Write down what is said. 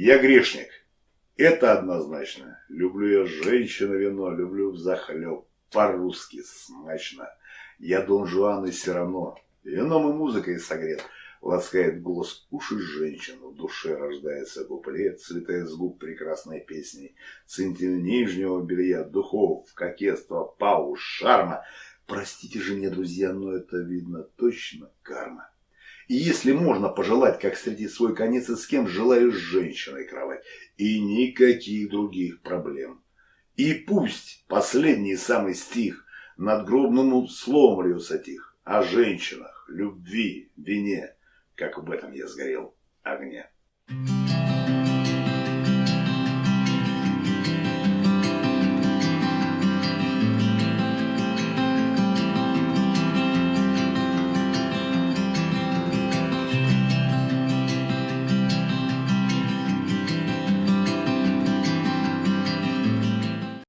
Я грешник. Это однозначно. Люблю я женщину вино, люблю взахлеб. По-русски смачно. Я Дон Жуан и Сирано. Вином и музыкой согрет. Ласкает голос уши женщин, в душе рождается куплет, Слетает с губ прекрасной песней. Центиль нижнего белья, духов, кокетства, пауз, шарма. Простите же мне, друзья, но это видно точно карма. И если можно пожелать, как встретить свой конец и с кем желаю с женщиной кровать, и никаких других проблем. И пусть последний самый стих над гробным словом льется тих о женщинах, любви, вине, как в этом я сгорел огне. Thank you.